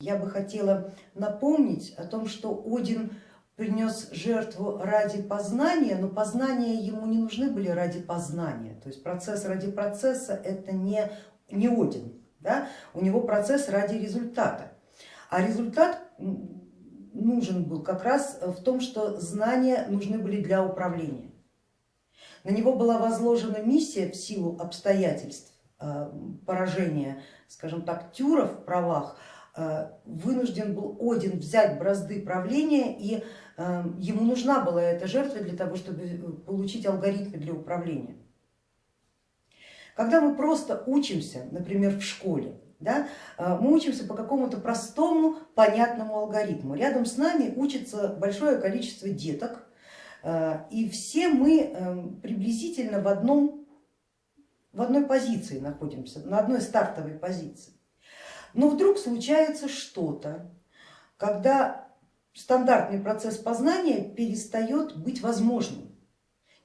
Я бы хотела напомнить о том, что Один принес жертву ради познания, но познания ему не нужны были ради познания. То есть процесс ради процесса это не, не Один, да? у него процесс ради результата. А результат нужен был как раз в том, что знания нужны были для управления. На него была возложена миссия в силу обстоятельств э, поражения, скажем так, Тюра в правах, вынужден был Один взять бразды правления и э, ему нужна была эта жертва для того, чтобы получить алгоритмы для управления. Когда мы просто учимся, например, в школе, да, мы учимся по какому-то простому, понятному алгоритму. Рядом с нами учится большое количество деток, Э, и все мы приблизительно в, одном, в одной позиции находимся, на одной стартовой позиции. Но вдруг случается что-то, когда стандартный процесс познания перестает быть возможным,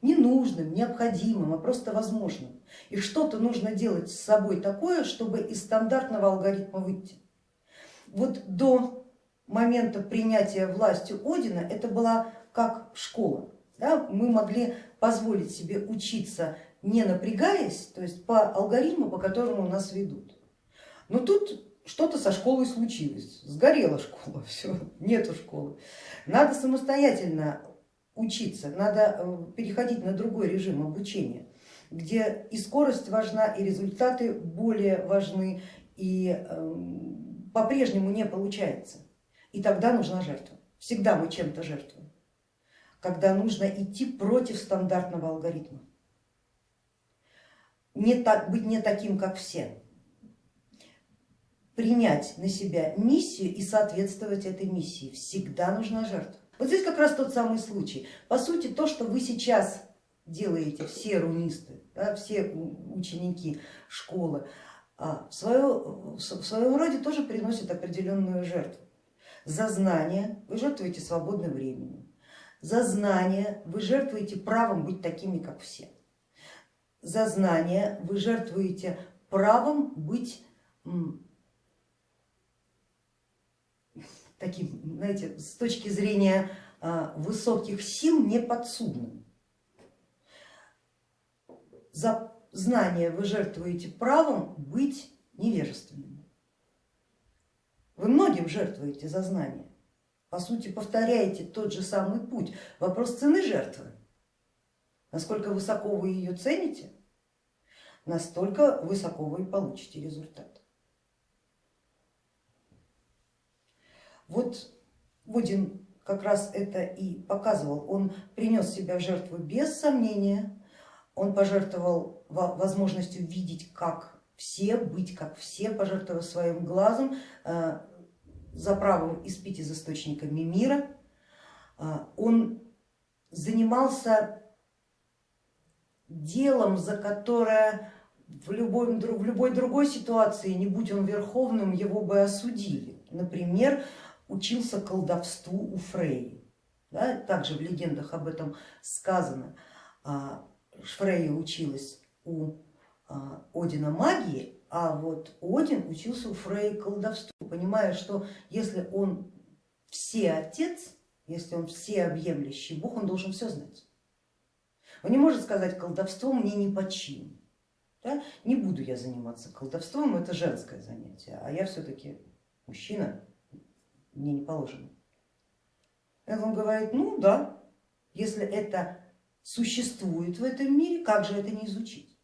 ненужным, необходимым, а просто возможным. И что-то нужно делать с собой такое, чтобы из стандартного алгоритма выйти. Вот до момента принятия властью Одина это была как школа. Да, мы могли позволить себе учиться не напрягаясь, то есть по алгоритму, по которому нас ведут. Но тут что-то со школой случилось, сгорела школа, все, нету школы. Надо самостоятельно учиться, надо э, переходить на другой режим обучения, где и скорость важна, и результаты более важны, и эм, по-прежнему не получается. И тогда нужна жертва. Всегда мы чем-то жертвуем когда нужно идти против стандартного алгоритма, не так, быть не таким, как все, принять на себя миссию и соответствовать этой миссии. Всегда нужна жертва. Вот здесь как раз тот самый случай. По сути, то, что вы сейчас делаете, все рунисты, да, все ученики школы, а, в, свое, в своем роде тоже приносят определенную жертву. За знание вы жертвуете свободным временем, за знание вы жертвуете правом быть такими, как все. За знание вы жертвуете правом быть таким, знаете, с точки зрения а, высоких сил неподсудным. За знание вы жертвуете правом быть невежественным. Вы многим жертвуете за знание по сути повторяете тот же самый путь. Вопрос цены жертвы. Насколько высоко вы ее цените, настолько высоко вы получите результат. Вот Водин как раз это и показывал. Он принес себя в жертву без сомнения, он пожертвовал возможностью видеть как все, быть как все, пожертвовал своим глазом, э, за правом испить из источниками мира. А, он занимался делом, за которое в любой, в любой другой ситуации, не будь он верховным, его бы осудили. Например, учился колдовству у Фрей. Да, также в легендах об этом сказано. А, Фрейя училась у а, Одина магии, а вот Один учился у Фрей колдовству, понимая, что если он все отец, если он все объемлющий Бог, он должен все знать. Он не может сказать, колдовство мне не по чину. Да? Не буду я заниматься колдовством, это женское занятие, а я все-таки мужчина, мне не положено. И он говорит, ну да, если это существует в этом мире, как же это не изучить?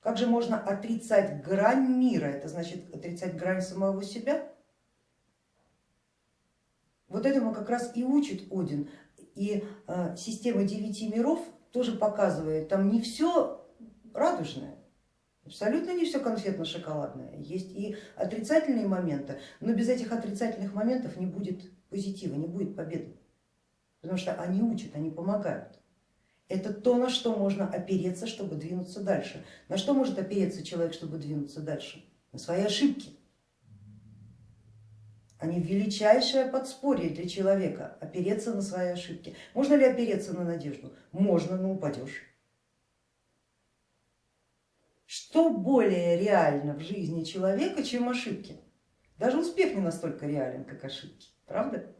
Как же можно отрицать грань мира? Это значит отрицать грань самого себя? Вот этому как раз и учит Один. И э, система девяти миров тоже показывает, там не все радужное, абсолютно не все конфетно-шоколадное. Есть и отрицательные моменты, но без этих отрицательных моментов не будет позитива, не будет победы, потому что они учат, они помогают. Это то, на что можно опереться, чтобы двинуться дальше. На что может опереться человек, чтобы двинуться дальше? На свои ошибки. Они величайшее подспорье для человека, опереться на свои ошибки. Можно ли опереться на надежду? Можно, но упадешь. Что более реально в жизни человека, чем ошибки? Даже успех не настолько реален, как ошибки, правда?